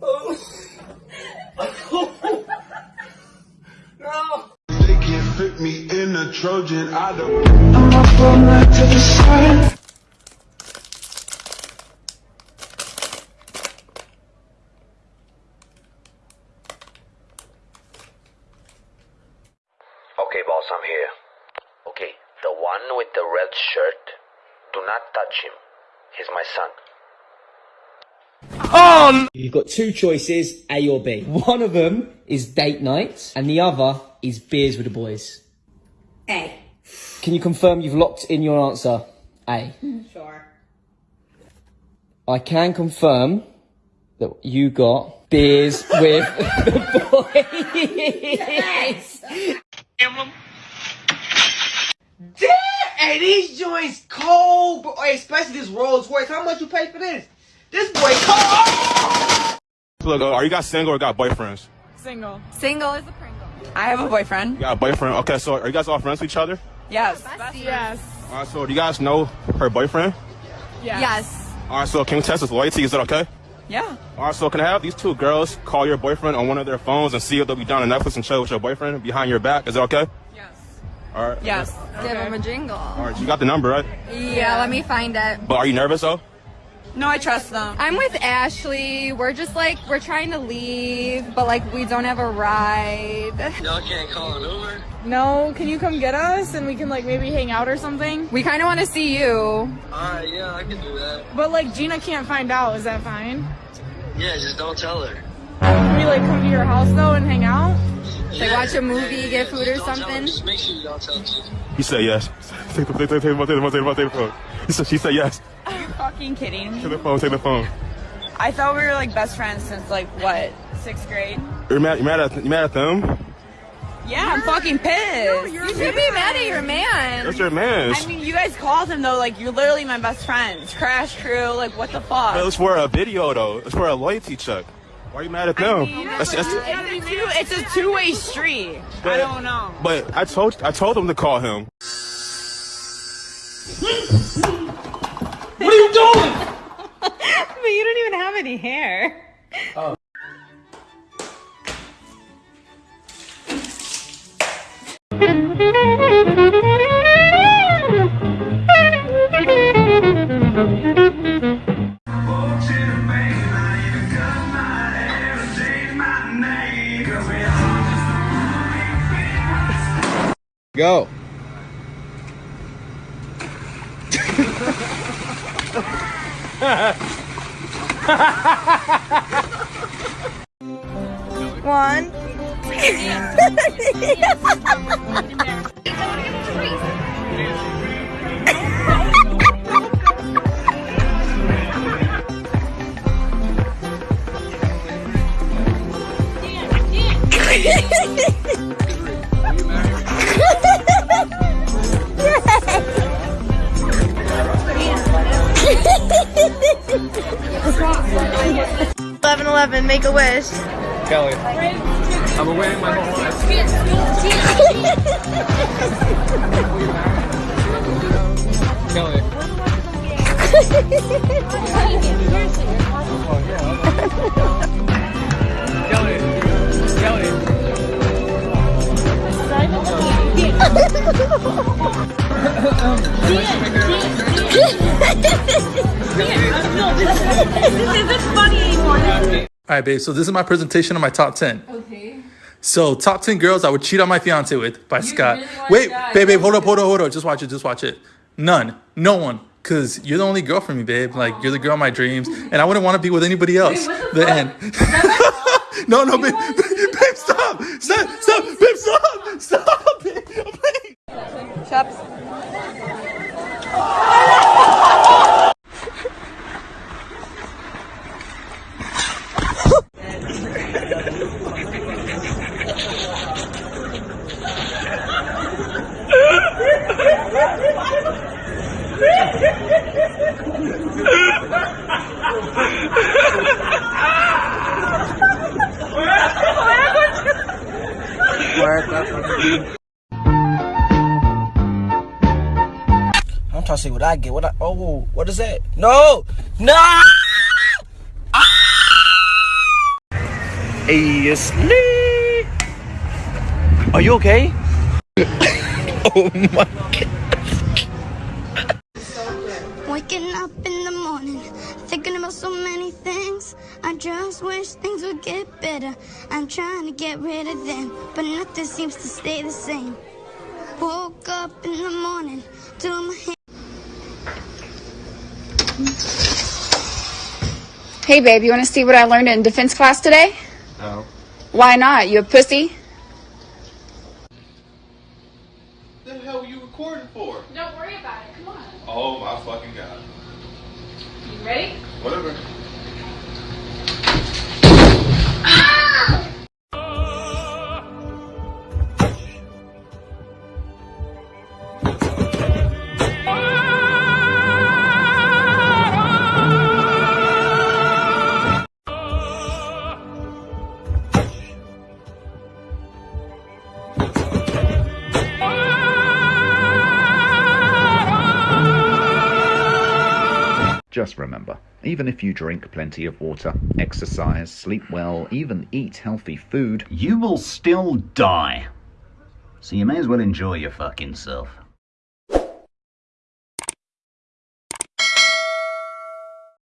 no. They can't fit me in a Trojan. I don't. I'm up all night to the sun. Okay, boss, I'm here. Okay, the one with the red shirt, do not touch him. He's my son. You've got two choices, A or B. One of them is date night, and the other is beers with the boys. A. Can you confirm you've locked in your answer? A. Sure. I can confirm that you got beers with the boys. Damn! Hey, these joints cold, bro. Hey, especially this Rolls Royce. How much you pay for this? This boy cold. Look, uh, are you guys single or got boyfriends? Single. Single is a Pringle. I have a boyfriend. You got a boyfriend? Okay, so are you guys all friends with each other? Yes. Yes. All right, so do you guys know her boyfriend? Yes. Yes. All right, so can we test his loyalty? Is that okay? Yeah. All right, so can I have these two girls call your boyfriend on one of their phones and see if they'll be down on Netflix and chill with your boyfriend behind your back? Is that okay? Yes. All right. Yes. Give him a jingle. All right, you got the number, right? Yeah, let me find it. But are you nervous though? No, I trust them. I'm with Ashley. We're just like, we're trying to leave, but like, we don't have a ride. Y'all can't call an Uber? No, can you come get us and we can like maybe hang out or something? We kind of want to see you. Alright, yeah, I can do that. But like, Gina can't find out. Is that fine? Yeah, just don't tell her. Can we like come to your house though and hang out? Like watch a movie, get food or Don't tell her. something? Just make sure you don't tell her. He said yes. Take the, take the, take the phone, take the phone, take the phone, take the phone. He said, she said yes. Are you fucking kidding Take the phone, take the phone. I thought we were like best friends since like what sixth grade. You're mad, you're mad at, you're mad at them? Yeah, I'm fucking pissed. You should be mad at your man. That's your man. I mean, you guys called him though. Like, you're literally my best friends. Crash crew. Like, what the fuck? It's for a video though. It's for a loyalty check. Why are you mad at them? mean, That's- that's- It's a, two, it's a two-way street. I don't know. But I told I told him to call him. What are you doing? But you don't even have any hair. Oh. Go. One. Eleven eleven, make a wish. Kelly. I've been waiting my whole life. Kelly. Oh, Kelly. Right, babe. So this is my presentation of my top ten. Okay. So top ten girls I would cheat on my fiance with by Scott. Wait, babe, babe, hold up, hold up, hold up. Just watch it, just watch it. None, no one, cause you're the only girl for me, babe. Like you're the girl of my dreams, and I wouldn't want to be with anybody else. the end. no, no, babe, babe, stop, stop, stop, babe, stop, stop, babe. I'm trying to see what I get. What I? Oh, what is that? No, no. Ah! Hey, Lee. Are you okay? oh my god. Waking up in the morning, thinking about so many things. I just wish things would get better. I'm trying to get rid of them, but nothing seems to stay the same. Woke up in the morning, to my hair. Hey, babe, you want to see what I learned in defense class today? No. Why not? You a pussy? What the hell were you recording for? Don't worry about it. Come on. Oh my fucking god. You ready? Whatever. Just remember, even if you drink plenty of water, exercise, sleep well, even eat healthy food, you will still die. So you may as well enjoy your fucking self.